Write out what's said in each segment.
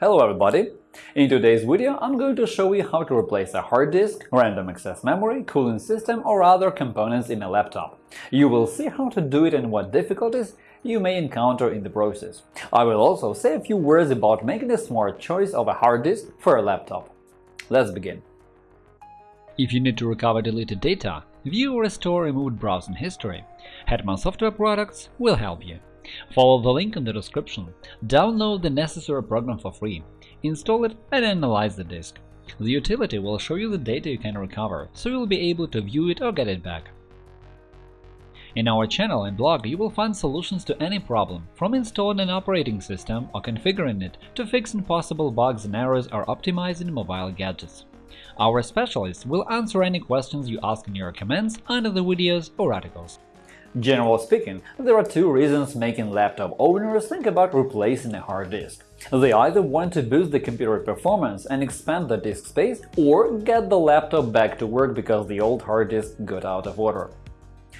Hello everybody! In today's video I'm going to show you how to replace a hard disk, random access memory, cooling system or other components in a laptop. You will see how to do it and what difficulties you may encounter in the process. I will also say a few words about making a smart choice of a hard disk for a laptop. Let's begin. If you need to recover deleted data, view or restore removed browsing history, Hetman Software Products will help you. Follow the link in the description, download the necessary program for free, install it and analyze the disk. The utility will show you the data you can recover, so you'll be able to view it or get it back. In our channel and blog you will find solutions to any problem, from installing an operating system or configuring it to fixing possible bugs and errors or optimizing mobile gadgets. Our specialists will answer any questions you ask in your comments under the videos or articles. Generally speaking, there are two reasons making laptop owners think about replacing a hard disk. They either want to boost the computer performance and expand the disk space, or get the laptop back to work because the old hard disk got out of order.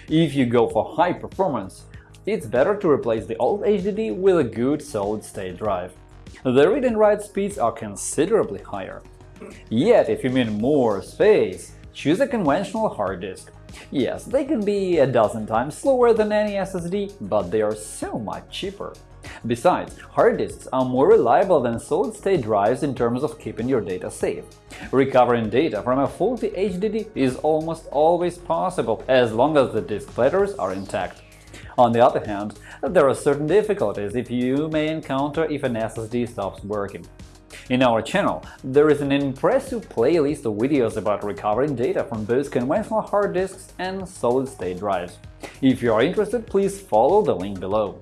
If you go for high performance, it's better to replace the old HDD with a good solid-state drive. The read and write speeds are considerably higher. Yet, if you mean more space, choose a conventional hard disk. Yes, they can be a dozen times slower than any SSD, but they are so much cheaper. Besides, hard disks are more reliable than solid-state drives in terms of keeping your data safe. Recovering data from a faulty HDD is almost always possible as long as the disk platters are intact. On the other hand, there are certain difficulties if you may encounter if an SSD stops working. In our channel, there is an impressive playlist of videos about recovering data from both conventional hard disks and solid-state drives. If you are interested, please follow the link below.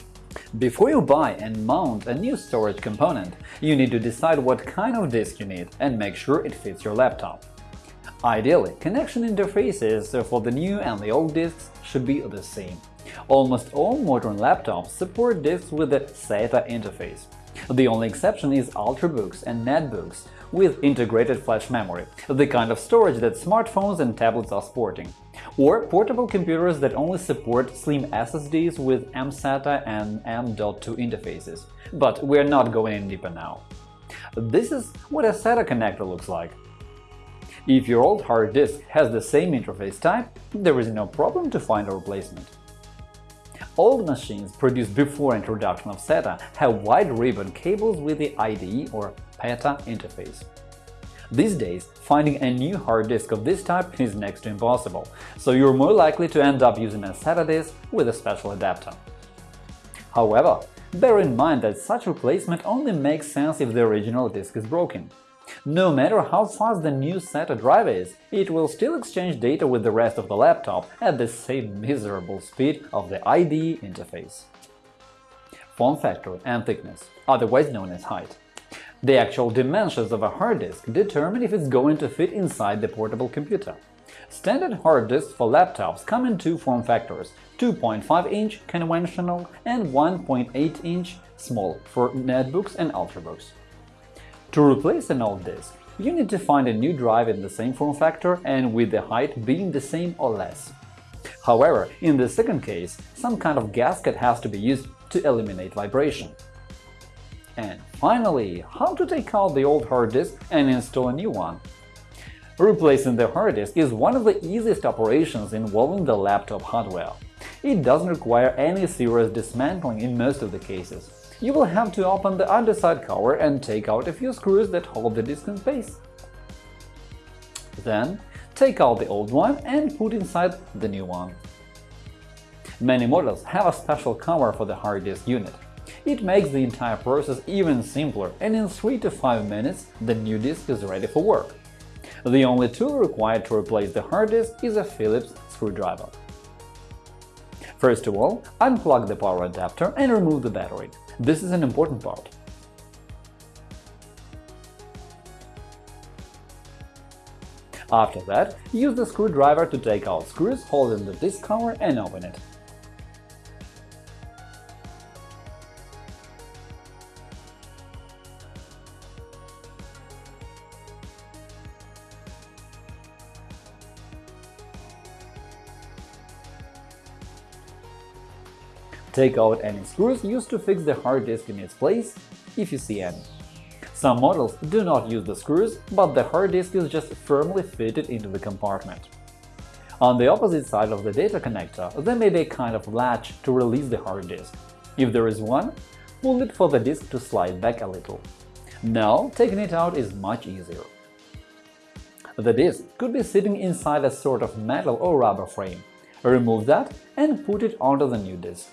Before you buy and mount a new storage component, you need to decide what kind of disk you need and make sure it fits your laptop. Ideally, connection interfaces for the new and the old disks should be the same. Almost all modern laptops support disks with the SATA interface. The only exception is Ultrabooks and Netbooks with integrated flash memory, the kind of storage that smartphones and tablets are sporting, or portable computers that only support slim SSDs with mSATA and M.2 interfaces. But we're not going in deeper now. This is what a SATA connector looks like. If your old hard disk has the same interface type, there is no problem to find a replacement. Old machines produced before introduction of SATA have wide ribbon cables with the IDE or PATA interface. These days, finding a new hard disk of this type is next to impossible, so you're more likely to end up using a SATA disk with a special adapter. However, bear in mind that such replacement only makes sense if the original disk is broken. No matter how fast the new SATA drive is, it will still exchange data with the rest of the laptop at the same miserable speed of the IDE interface. Form factor and thickness, otherwise known as height. The actual dimensions of a hard disk determine if it's going to fit inside the portable computer. Standard hard disks for laptops come in two form factors – 2.5-inch conventional and 1.8-inch small for netbooks and ultrabooks. To replace an old disk, you need to find a new drive in the same form factor and with the height being the same or less. However, in the second case, some kind of gasket has to be used to eliminate vibration. And finally, how to take out the old hard disk and install a new one. Replacing the hard disk is one of the easiest operations involving the laptop hardware. It doesn't require any serious dismantling in most of the cases you will have to open the underside cover and take out a few screws that hold the disk in place. Then, take out the old one and put inside the new one. Many models have a special cover for the hard disk unit. It makes the entire process even simpler, and in 3 to 5 minutes the new disk is ready for work. The only tool required to replace the hard disk is a Phillips screwdriver. First of all, unplug the power adapter and remove the battery. This is an important part. After that, use the screwdriver to take out screws holding the disk cover and open it. Take out any screws used to fix the hard disk in its place, if you see any. Some models do not use the screws, but the hard disk is just firmly fitted into the compartment. On the opposite side of the data connector, there may be a kind of latch to release the hard disk. If there is one, pull it for the disk to slide back a little. Now, taking it out is much easier. The disk could be sitting inside a sort of metal or rubber frame. Remove that and put it onto the new disk.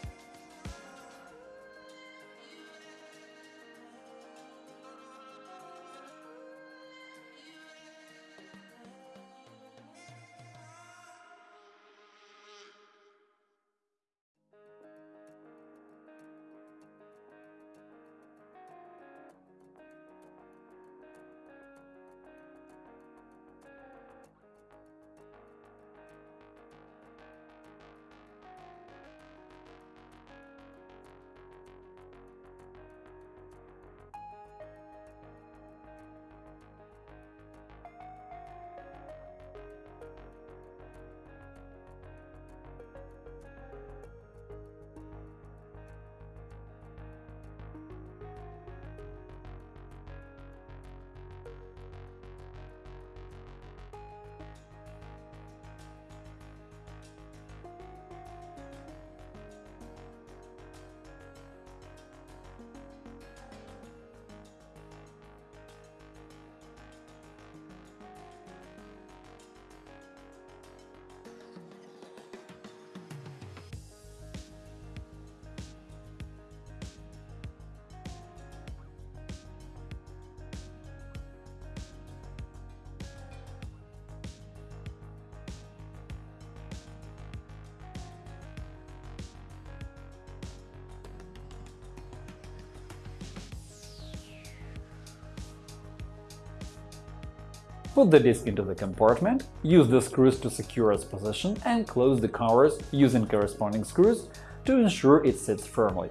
Put the disk into the compartment, use the screws to secure its position, and close the covers using corresponding screws to ensure it sits firmly.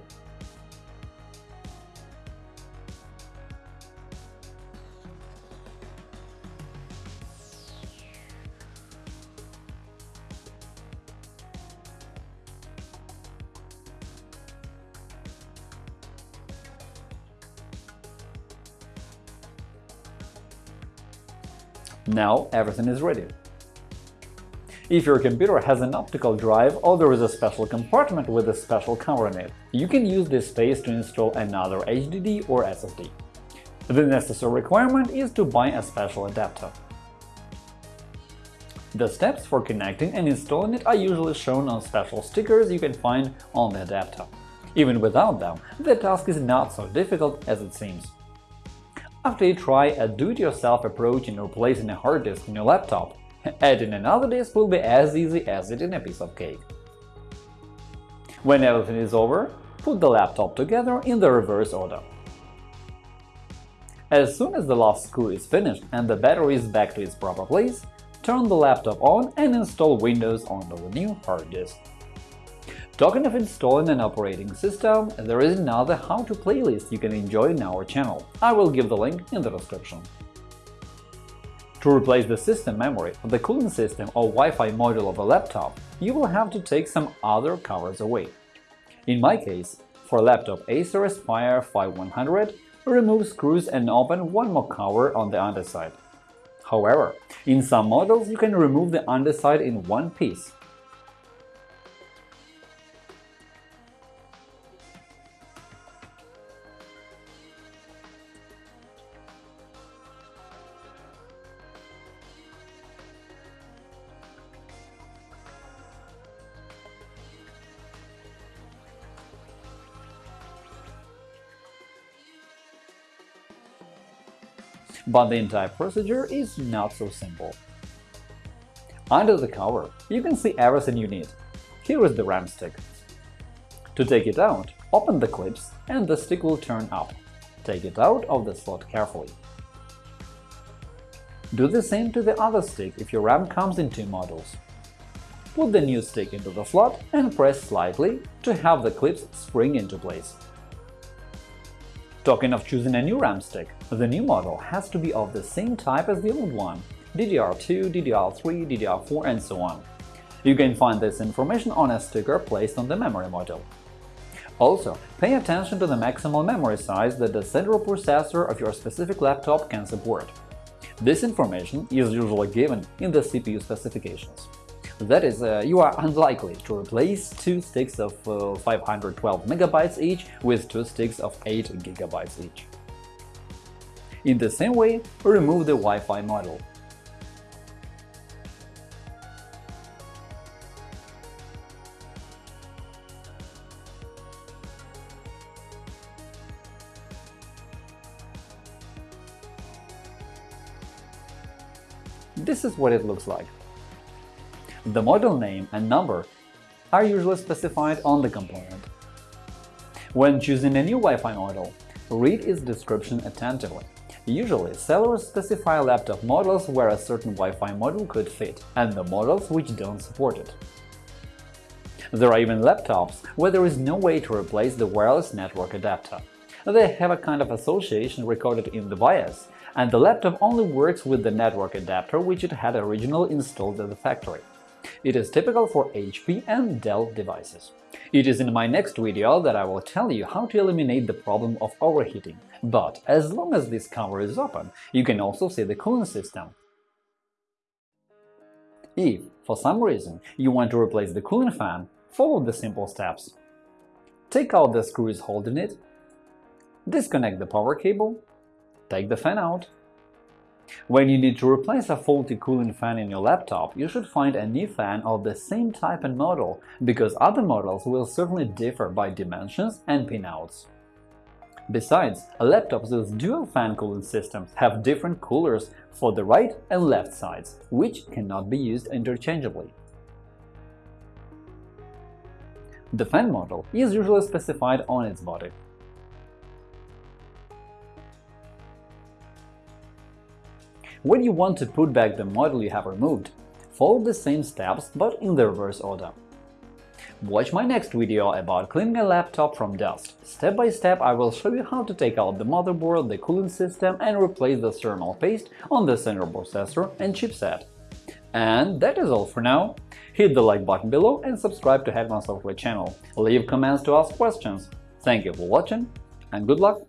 Now everything is ready. If your computer has an optical drive or there is a special compartment with a special cover in it, you can use this space to install another HDD or SSD. The necessary requirement is to buy a special adapter. The steps for connecting and installing it are usually shown on special stickers you can find on the adapter. Even without them, the task is not so difficult as it seems. After you try a do-it-yourself approach in replacing a hard disk in your laptop, adding another disk will be as easy as eating a piece of cake. When everything is over, put the laptop together in the reverse order. As soon as the last screw is finished and the battery is back to its proper place, turn the laptop on and install Windows onto the new hard disk. Talking of installing an operating system, there is another how-to playlist you can enjoy in our channel. I will give the link in the description. To replace the system memory, the cooling system or Wi-Fi module of a laptop, you will have to take some other covers away. In my case, for laptop Acer Aspire 5100, remove screws and open one more cover on the underside. However, in some models you can remove the underside in one piece, But the entire procedure is not so simple. Under the cover, you can see everything you need. Here is the RAM stick. To take it out, open the clips and the stick will turn up. Take it out of the slot carefully. Do the same to the other stick if your RAM comes in two models. Put the new stick into the slot and press slightly to have the clips spring into place. Talking of choosing a new RAM stick, the new model has to be of the same type as the old one – DDR2, DDR3, DDR4, and so on. You can find this information on a sticker placed on the memory module. Also, pay attention to the maximal memory size that the central processor of your specific laptop can support. This information is usually given in the CPU specifications. That is, uh, you are unlikely to replace two sticks of uh, 512 MB each with two sticks of 8 GB each. In the same way, remove the Wi-Fi module. This is what it looks like. The model name and number are usually specified on the component. When choosing a new Wi-Fi model, read its description attentively. Usually, sellers specify laptop models where a certain Wi-Fi model could fit, and the models which don't support it. There are even laptops where there is no way to replace the wireless network adapter. They have a kind of association recorded in the BIOS, and the laptop only works with the network adapter which it had originally installed at the factory. It is typical for HP and Dell devices. It is in my next video that I will tell you how to eliminate the problem of overheating, but as long as this cover is open, you can also see the cooling system. If, for some reason, you want to replace the cooling fan, follow the simple steps. Take out the screws holding it, disconnect the power cable, take the fan out. When you need to replace a faulty cooling fan in your laptop, you should find a new fan of the same type and model, because other models will certainly differ by dimensions and pinouts. Besides, laptops with dual fan cooling systems have different coolers for the right and left sides, which cannot be used interchangeably. The fan model is usually specified on its body. When you want to put back the model you have removed, follow the same steps but in the reverse order. Watch my next video about cleaning a laptop from dust. Step by step I will show you how to take out the motherboard, the cooling system and replace the thermal paste on the central processor and chipset. And that is all for now. Hit the like button below and subscribe to Hetman Software channel. Leave comments to ask questions. Thank you for watching and good luck!